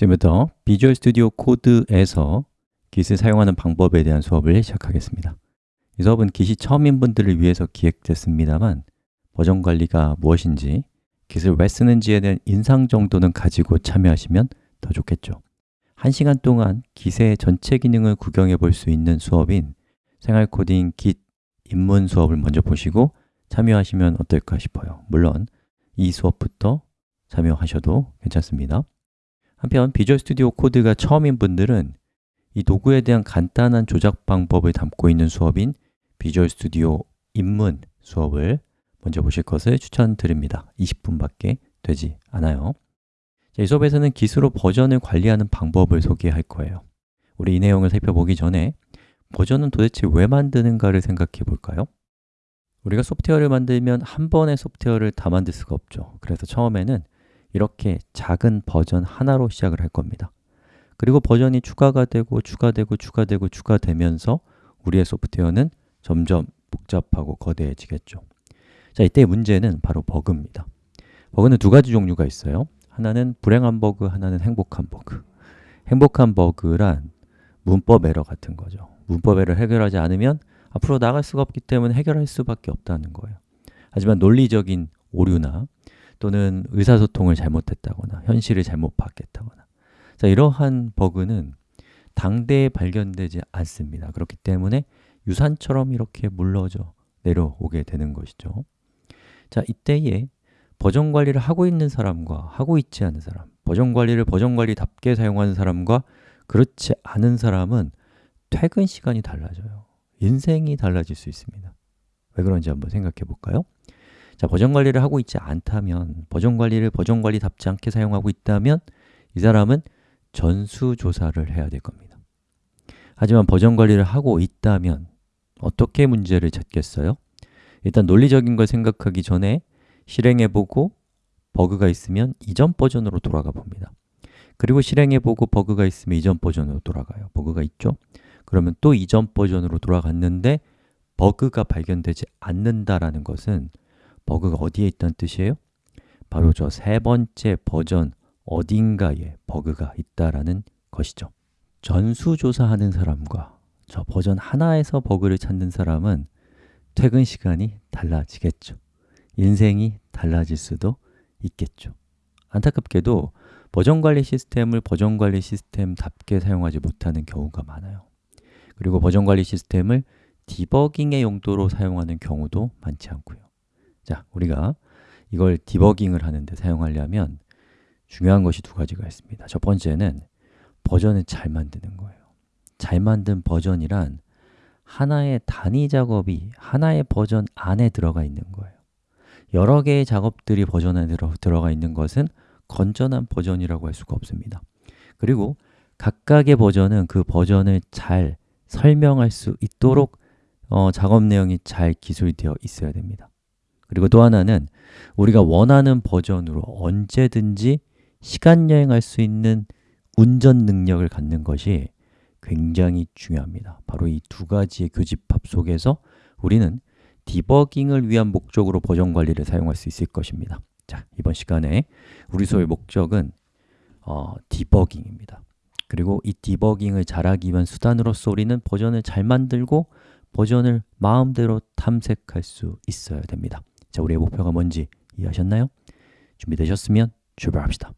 지금부터 Visual Studio Code에서 Git을 사용하는 방법에 대한 수업을 시작하겠습니다. 이 수업은 Git이 처음인 분들을 위해서 기획됐습니다만 버전 관리가 무엇인지 Git을 왜 쓰는지에 대한 인상 정도는 가지고 참여하시면 더 좋겠죠. 1시간 동안 Git의 전체 기능을 구경해 볼 수 있는 수업인 생활 코딩 Git 입문 수업을 먼저 보시고 참여하시면 어떨까 싶어요. 물론 이 수업부터 참여하셔도 괜찮습니다 한편 비주얼 스튜디오 코드가 처음인 분들은 이 도구에 대한 간단한 조작 방법을 담고 있는 수업인 비주얼 스튜디오 입문 수업을 먼저 보실 것을 추천드립니다. 20분밖에 되지 않아요. 이 수업에서는 기수로 버전을 관리하는 방법을 소개할 거예요. 우리 이 내용을 살펴보기 전에 버전은 도대체 왜 만드는가를 생각해 볼까요? 우리가 소프트웨어를 만들면 한 번의 소프트웨어를 다 만들 수가 없죠. 그래서 처음에는 이렇게 작은 버전 하나로 시작을 할 겁니다. 그리고 버전이 추가가 되고 추가되고 추가되고 추가되면서 우리의 소프트웨어는 점점 복잡하고 거대해지겠죠. 자, 이때의 문제는 바로 버그입니다. 버그는 두 가지 종류가 있어요. 하나는 불행한 버그, 하나는 행복한 버그. 행복한 버그란 문법 에러 같은 거죠. 문법 에러 해결하지 않으면 앞으로 나갈 수가 없기 때문에 해결할 수밖에 없다는 거예요. 하지만 논리적인 오류나 또는 의사소통을 잘못했다거나 현실을 잘못 파악했다거나. 자, 이러한 버그는 당대에 발견되지 않습니다. 그렇기 때문에 유산처럼 이렇게 물러져 내려오게 되는 것이죠. 자, 이때에 버전 관리를 하고 있는 사람과 하고 있지 않은 사람 버전 관리를 버전 관리답게 사용하는 사람과 그렇지 않은 사람은 퇴근 시간이 달라져요. 인생이 달라질 수 있습니다. 왜 그런지 한번 생각해 볼까요? 자, 버전 관리를 하고 있지 않다면 버전 관리를 버전 관리답지 않게 사용하고 있다면 이 사람은 전수조사를 해야 될 겁니다 하지만 버전 관리를 하고 있다면 어떻게 문제를 찾겠어요? 일단 논리적인 걸 생각하기 전에 실행해보고 버그가 있으면 이전 버전으로 돌아가 봅니다 그리고 실행해보고 버그가 있으면 이전 버전으로 돌아가요 버그가 있죠? 그러면 또 이전 버전으로 돌아갔는데 버그가 발견되지 않는다라는 것은 버그가 어디에 있다는 뜻이에요? 바로 저 세 번째 버전 어딘가에 버그가 있다라는 것이죠. 전수조사하는 사람과 저 버전 하나에서 버그를 찾는 사람은 퇴근 시간이 달라지겠죠. 인생이 달라질 수도 있겠죠. 안타깝게도 버전 관리 시스템을 버전 관리 시스템답게 사용하지 못하는 경우가 많아요. 그리고 버전 관리 시스템을 디버깅의 용도로 사용하는 경우도 많지 않고요 자, 우리가 이걸 디버깅을 하는데 사용하려면 중요한 것이 두 가지가 있습니다. 첫 번째는 버전을 잘 만드는 거예요. 잘 만든 버전이란 하나의 단위 작업이 하나의 버전 안에 들어가 있는 거예요. 여러 개의 작업들이 버전 안에 들어, 들어가 있는 것은 건전한 버전이라고 할 수가 없습니다. 그리고 각각의 버전은 그 버전을 잘 설명할 수 있도록 어, 작업 내용이 잘 기술되어 있어야 됩니다 그리고 또 하나는 우리가 원하는 버전으로 언제든지 시간 여행할 수 있는 운전 능력을 갖는 것이 굉장히 중요합니다. 바로 이 두 가지의 교집합 속에서 우리는 디버깅을 위한 목적으로 버전 관리를 사용할 수 있을 것입니다. 자, 이번 시간에 우리 수업의 목적은 어, 디버깅입니다. 그리고 이 디버깅을 잘하기 위한 수단으로서 우리는 버전을 잘 만들고 버전을 마음대로 탐색할 수 있어야 됩니다 자, 우리의 목표가 뭔지 이해하셨나요? 준비되셨으면 출발합시다.